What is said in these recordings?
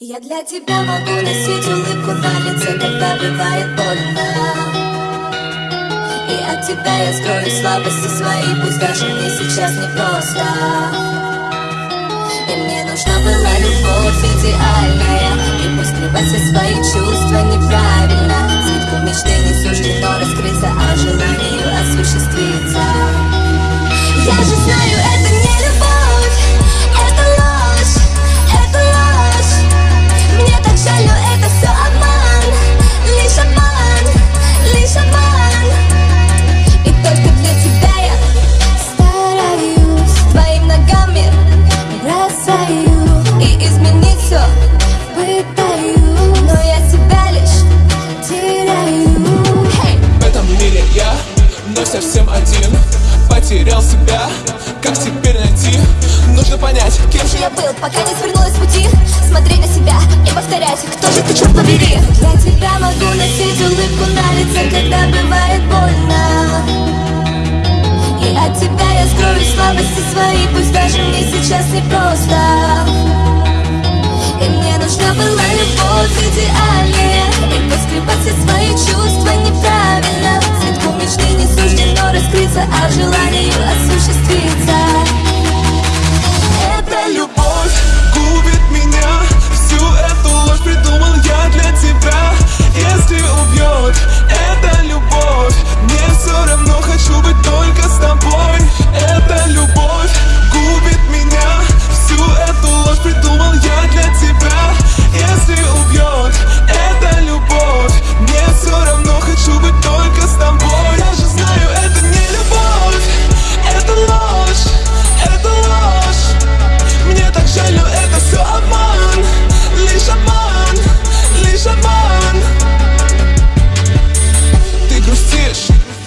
Я для тебя могу носить улыбку на лице, когда бывает больно. И от тебя я скрою слабости свои, пусть даже мне сейчас непросто. И мне нужна была любовь идеальная И пусть скрывать все свои чувства неправильно. Цветку мечты не суждено раскрыться, а желанию осуществиться пока не свернулась с пути. Смотреть на себя и повторять, кто же ты, черт побери. Я тебя могу носить улыбку на лице, когда бывает больно. И от тебя я скрою слабости свои, пусть даже мне сейчас непросто. И мне нужна была любовь идеальная И поскребать все свои чувства неправильно. Цветку мечты не суждено раскрыться, а желанию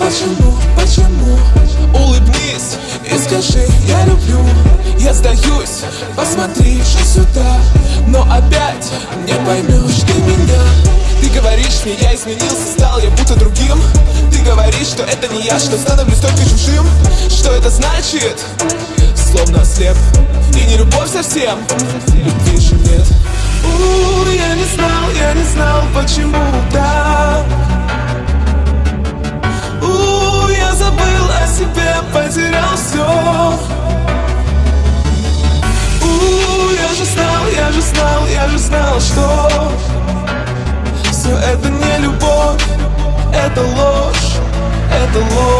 почему, почему? Улыбнись и скажи, я люблю Я сдаюсь, посмотри же сюда Но опять не поймешь ты меня. Ты говоришь мне, я изменился, стал я будто другим. Ты говоришь, что это не я, что становлюсь только чужим. Что это значит? Словно слеп И не любовь совсем, любви же нет. У, я не знал, я не знал, почему так что Все это не любовь, это ложь, это ложь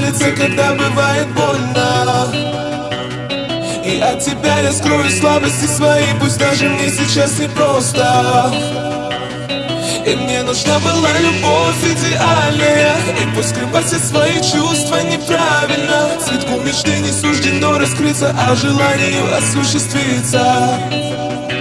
на когда бывает больно. И от тебя я скрою слабости свои, пусть даже мне сейчас непросто. И мне нужна была любовь идеальная. И пусть скрывать все свои чувства неправильно. Цветку мечты не суждено раскрыться, а желанию осуществиться